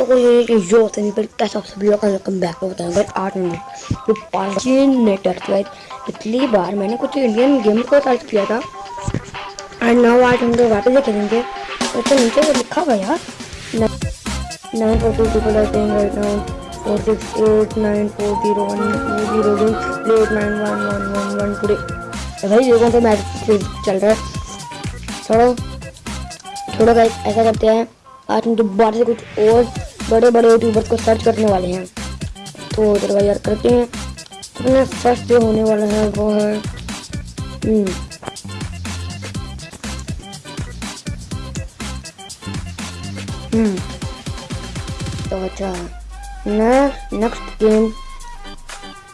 तो ये जो होते हैं कैसा आप सभी लोग वेलकम बैक होता है बट आठ मिनट तो पांचीन नेटवर्क राइट पिछली बार मैंने कुछ इंडियन गेम को सर्च किया था एंड नाउ आज हम लोग वापस खेलेंगे तो नीचे वो लिखा हुआ यार nine four two are playing right now four six eight nine four zero one two zero two eight nine one one one one two तो भाई ये कौन सा मैच चल रहा है छोड़ो छोड़ो भाई ऐसा करते हैं आज हम दोबारा से कुछ और बड़े बड़े यूट्यूबर्स को सर्च करने वाले हैं। तो चलो भाई यार करते हैं। अपना फ़र्स्ट जो होने वाला है वो है हम्म, हम्म। तो अच्छा नेक्स्ट गेम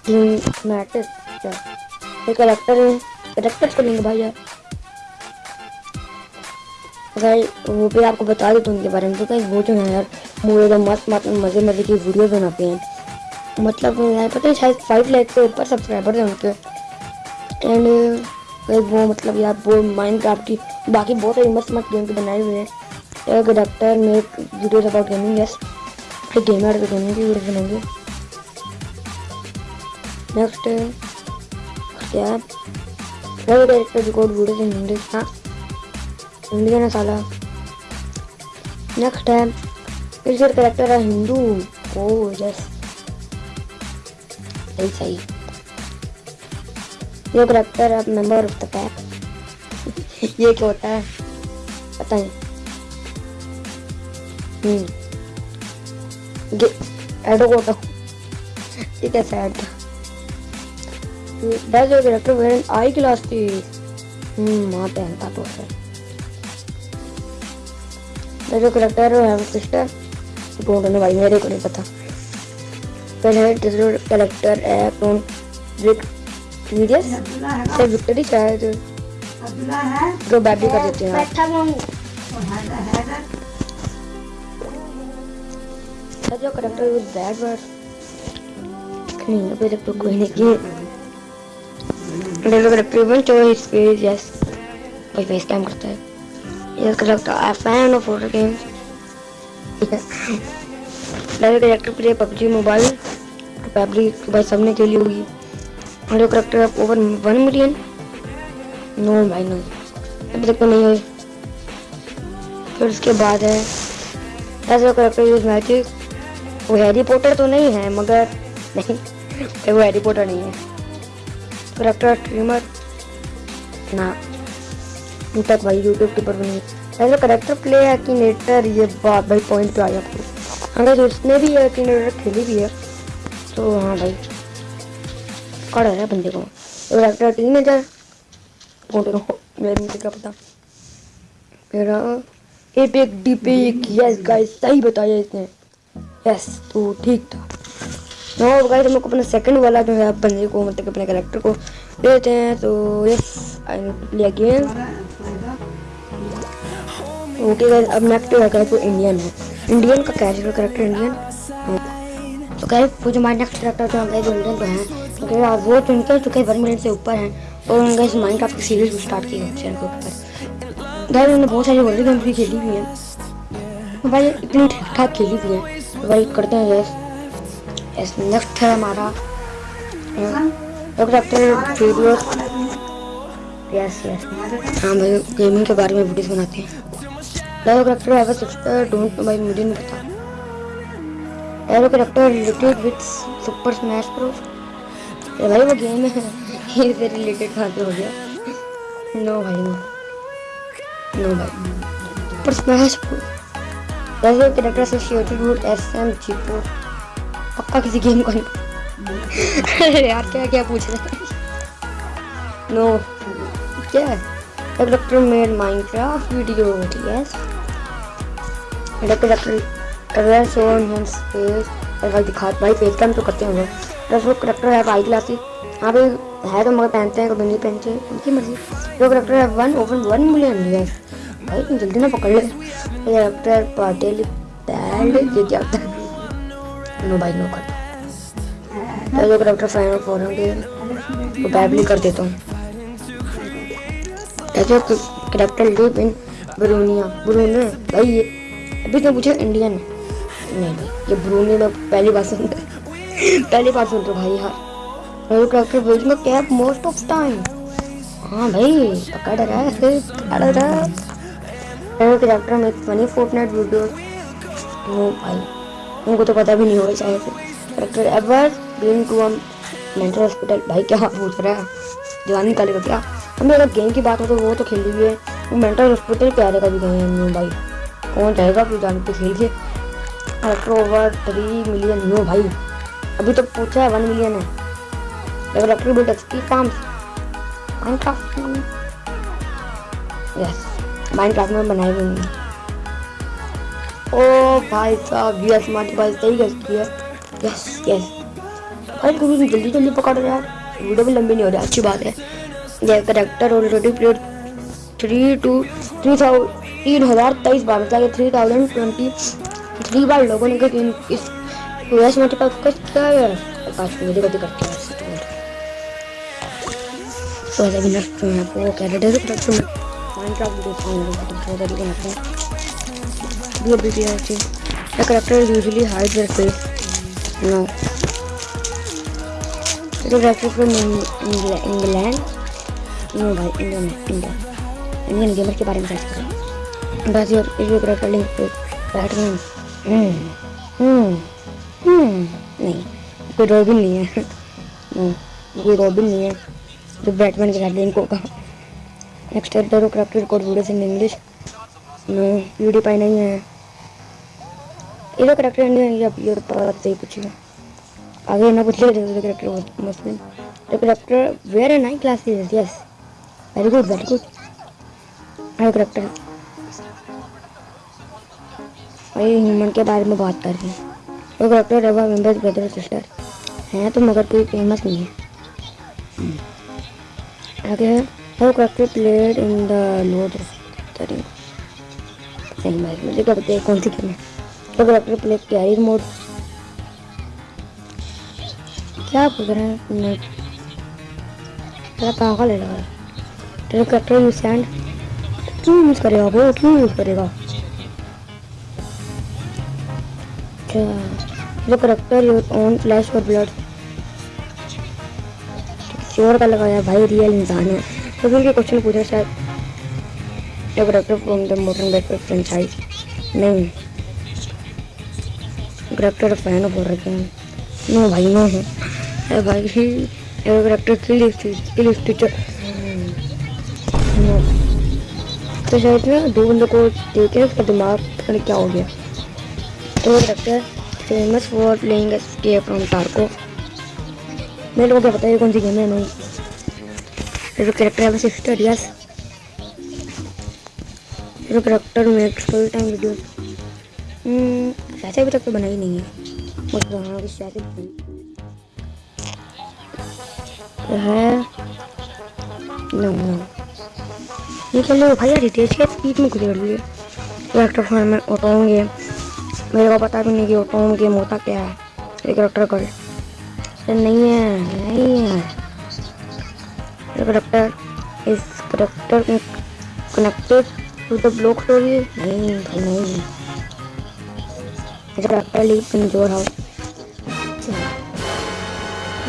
गेम मैटर अच्छा ये करेक्टर है। करेक्टर्स को लेंगे भाई यार। भाई वो भी आपको बता देता उनके बारे में। तो कहीं वो जो है यार मुझे तो मस्त मस्त मज़े मज़े की वीडियो बनाते हैं। मतलब यार, पता है, शायद फाइव लाख से ऊपर सब्सक्राइबर हैं उनके। एंड वो मतलब यार, वो माइंड क्राफ्ट की बाकी बहुत सारी मस्त मस्त गेम के बनाए हुए हैं। एक doctor make videos about gaming yes एक गेमर गेमिंग की वीडियो बनाएँगे। नेक्स्ट क्या? है director record videos in English हाँ। इंडियन है साला। नेक्स्ट है। इस करेक्टर है हिंदू ओ यस सही सही ये करेक्टर है मेंबर ऑफ़ द पैक ये क्या होता है पता नहीं हम्म ये एडो कोटा ये कैसा ऐड था Does your character wear an eye glasses? हम्म वहाँ पहनता तो है जो करेक्टर है वो सिस्टर डोंट नो भाई मेरे को नहीं पता। पहले दूसरा करेक्टर है कौन? विक सीरियस से विक्टरी शायद। जो बैटरी कर देते हैं। सर जो करेक्टर विद दैट वर्ड नहीं अभी तक तो कोई नहीं किए मेरा करेक्टर वन जो हिज फेस यस भाई फेस कैम करता है। ये character I fan of horror games मेरा character play PUBG mobile PUBG भाई सबने खेली होगी। मेरा करेक्टर है ओवर वन मिलियन नो भाई नो अभी तक तो नहीं हुई। फिर उसके बाद है ऐसा करेक्टर यूज़ मैजिक वो हैरी पॉटर तो नहीं है, मगर नहीं, वो हैरी पॉटर नहीं है। करेक्टर स्ट्रीमर ना तक भाई यूट्यूब के ऊपर नहीं। ऐसा करेक्टर प्ले है कि नेटर ये बात भाई पॉइंट पे आ गया आपको अगर उसने भी है कि नेटर खेली भी है तो हाँ भाई। कड़ है बंदे को? करेक्टर टीन मेजर मेरे मुझे क्या पता? मेरा एपिक डिपिक यस गाइस सही बताया इसने। यस तो ठीक था। नो गाइस हम लोग अपना सेकंड वाला जो है बंदे को मतलब अपने कैरेक्टर को लेते हैं तो yes I play again okay guys अब नेक्स्ट जो है तो इंडियन है। इंडियन का कैरेक्टर करेक्टर इंडियन तो गाइस वो जो हमारे नेक्स्ट करेक्टर जो जो इंडियन का है। तो गाइस वो तो उनके चुके वन मिलियन से ऊपर हैं। और उन्होंने गाइस माइनक्राफ्ट की सीरीज़ स्टार्ट की है चैनल के ऊपर। गाइस उन्होंने बहुत सारी वर्ल्ड गेम्स भी खेली हुई हैं। तो भाई, इतनी ठीक ठाक खेली हुई है। तो भाई, करते हैं गाइस यस नेक्स्ट है हमारा। करेक्टर वीडियो यस यस हाँ भाई गेमिंग के बारे में वीडियोस बनाते हैं। Character have sister don't know भाई मुझे नहीं पता arrow character related with super smash Bros ये भाई वो गेम है। इससे रिलेटेड कहाँ पे हो गया? नो भाई नो नो भाई. Super smash arrow character associated with SM जीपो पक्का किसी गेम को नहीं? अरे यार, क्या क्या पूछ रहे हैं? नो क्या? है character made Minecraft video yes character colour show hand face और भाई दिखा भाई फेस कैम तो करते होंगे। प्लस वो करेक्टर है आई ग्लास यहाँ पे है तो मगर पहनते हैं, कभी नहीं पहनते। उनकी मर्ज़ी। जो करेक्टर है one over one million yes भाई जल्दी ना पकड़ ले। करेक्टर पाटिल बैड ये क्या होता है? नो भाई, नो कर तो जो करेक्टर फ़ैन ऑफ़ फॉरन के वो बैबली कर देता हूँ। ऐसे करेक्टर लिव इन ब्रूनिया ब्रूने भाई, ये अभी तो मुझे इंडियन नहीं भाई ये ब्रूनी में पहली बार सुन पहली बार सुन रहा भाई यार भेजूँगा कैप मोस्ट ऑफ़ टाइम। हाँ भाई, पकड़ रहा है पकड़ रहा है। में फनी फोर्टनाइट वीडियो भाई उनको तो पता भी नहीं होगा ever been to mental hospital भाई, क्या पूछ रहा है? जवानी काले का क्या? हमें अगर गेम की बात हो तो वो तो खेली हुई है। मेंटल हॉस्पिटल प्यारे का भी गए हैं भाई। कौन चाहेगा अपनी जान पे खेल के। Character over three million no भाई। अभी तो पूछा है वन मिलियन है। Character build XP Minecraft yes Minecraft में भी नहीं ओ भाई साहब यस हमारे पास सही गैस किया। यस यस भाई क्योंकि जल्दी जल्दी पकड़ रहे यार। वीडियो भी लंबी नहीं हो रही, अच्छी बात है। ये character already played three two three thousand तीन हज़ार तेईस बार मतलब थ्री थाउज़ेंड ट्वेंटी थ्री बार लोगों ने इस यूएस टिकट किया है गति करती है तो ऐसे भी नष्ट हुए वो तो माइनक्राफ्ट तो हैं. No. The character from England. No भाई इंडिया इंडियन गेमर के बारे में करें यार इस करेक्टर लिंक पे बैटमैन हम्म हम्म हम्म नहीं, कोई रॉबिन नहीं है। कोई रॉबिन नहीं है। जो बैटमैन के साथ लिंक होगा। नेक्स्ट है दो character code videos in English no video पाई नहीं है इधर करेक्टर इंडियन या प्योर बात सही पूछी आगे ना पूछ ले character Muslim the character where an I classes yes very good very good I character वही ह्यूमन के बारे में बात कर रही हैं। वो करेक्टर रवा मेंबर्स ब्रदर सिस्टर हैं तो मगर कोई फ़ेमस नहीं है। आगे है वो character played in the lord सही बात मुझे क्या पता कौन सी गेम है। वो करेक्टर प्ले कैरी मोड क्या पूछ रहे हैं? मैं तेरा पागल है लगा तेरा करेक्टर यूज़ सैंड क्यों यूज़ करेगा वो क्यों यूज़ करेगा। अच्छा जो करेक्टर योर ओन फ्लैश और ब्लड श्योर का लगाया भाई रियल इंसान है। तो उनके क्वेश्चन पूछे शायद। जो character from the modern franchise नहीं। करेक्टर फ़ैन बोल रखे हैं। नो भाई, नो। है ए भाई करेक्टर टीचर तो शायद ना दो बंदों को देखे उसका दिमाग क्या हो गया। तो character famous for playing escape from Tarkov मेरे को क्या पता है कौन सी गेम है, नहीं। मेरे करेक्टर है सिस्टर यस मेरे character makes full time video ऐसे अभी तक तो बनाई नहीं है। तो हाँ कुछ ऐसे है? नो ये कर भाई यार तेज के स्पीड में कर लिए करेक्टर फ़ोन में ऑटोन गेम मेरे को पता भी नहीं कि ऑटोन गेम होता क्या है। ये करेक्टर कर नहीं है नहीं है। ये करेक्टर इस character connected to the block story नहीं, भाई, नहीं। जब आपका लीव कमज़ोर हो।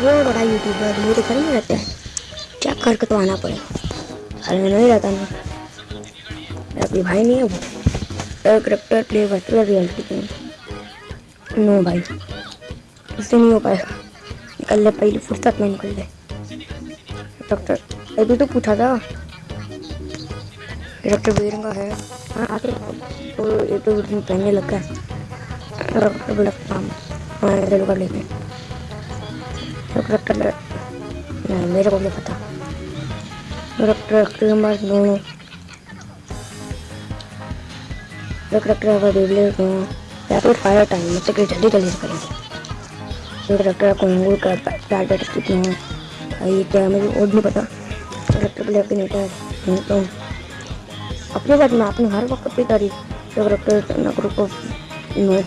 वो बड़ा यूट्यूबर मेरे घर में रहते हैं। चेक करके तो आना पड़े में नहीं रहता मेरा कोई भाई नहीं है वो। Character play virtual reality game no भाई, इससे नहीं हो पाएगा। निकल ले, पहले फुर्सत में निकल ले। डॉक्टर अभी तो पूछा था। डॉक्टर बेरंगा है। हाँ तो ये तो पहनने लगा है इधर कर लेते नहीं, मेरे को नहीं पता। नंबर दोनों करेक्टर अगर बेबले रैपिड फायर टाइम मतलब कि जल्दी जल्दी से करेंगे। करेक्टर को अंगूर का टारगेट कितना है। ये क्या मुझे और नहीं पता। करेक्टर प्ले अपने नहीं तो अपने बात में आपने हर वक्त अपनी तारीफ़ character group of no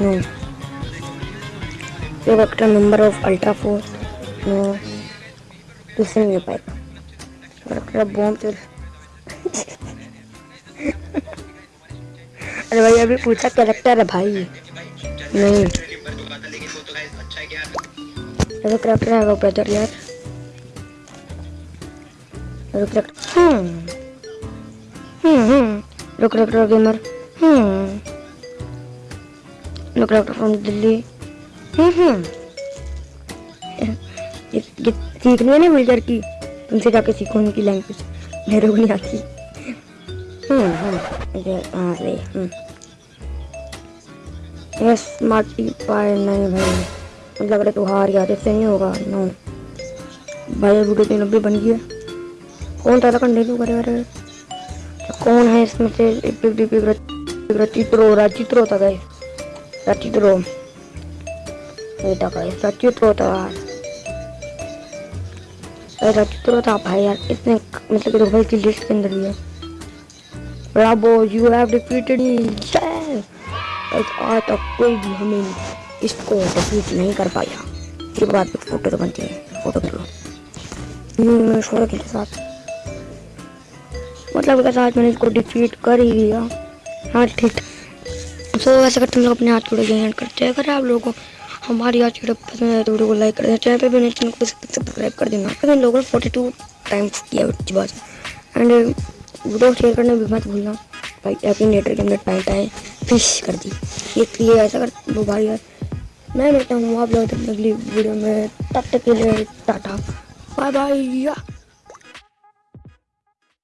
no you vector number of ultra force no दूसरे नहीं पाएगा वक्टर बॉम्ब चल अरे भाई, अभी पूछा कैरेक्टर है भाई। नहीं। अरे कैरेक्टर है वो ब्रदर यार। अरे कैरेक्टर हम्म। हम्म हम्म। अरे कैरेक्टर गेमर हम्म। अरे character from Delhi. Hmm hmm. ये सीखनी है ना विल्टर की उनसे जाके सीखो उनकी लैंग्वेज मेरे को नहीं आती। हम्म हम्म ये हाँ सही हम्म यस मार्टी पाए नहीं भाई। मतलब है तू हार गया इससे नहीं होगा नो भाई वीडियो तीन नब्बे बन गई कौन था कंटिन्यू करे, अरे? कौन है इसमें से? एक रचित्रो था गए रचित्रो ये था गए रचित्रो था रचित्रो था, भाई, यार, इसने मतलब कि तो भाई की लिस्ट के अंदर भी है। Bravo you have defeated me yes आज तक कोई भी हमें इसको डिफीट नहीं कर पाया। ये बात फ़ोटो तो बनती है फ़ोटो कर लो। हम्म, के साथ। मतलब अगर आज मैंने इसको डिफीट कर ही दिया हाँ ठीक। सो वैसे अगर तुम लोग अपने हाथ जोड़े एंड करते हैं अगर आप लोगों को हमारी आज वीडियो पसंद है तो वीडियो को लाइक कर देना। चैनल पे भी चैनल को सब्सक्राइब कर देना। लोगों ने फोर्टी टू टाइम्स किया एंड वीडियो शेयर करने भी मत भूलना। भाई हैप्पी नेटर के अंदर पैंट आए फ़िश कर दी। ये ऐसा कर, वो भाई यार। मैं मिलता हूँ आप लोग अगली वीडियो में। तब तक के लिए टाटा। Bye bye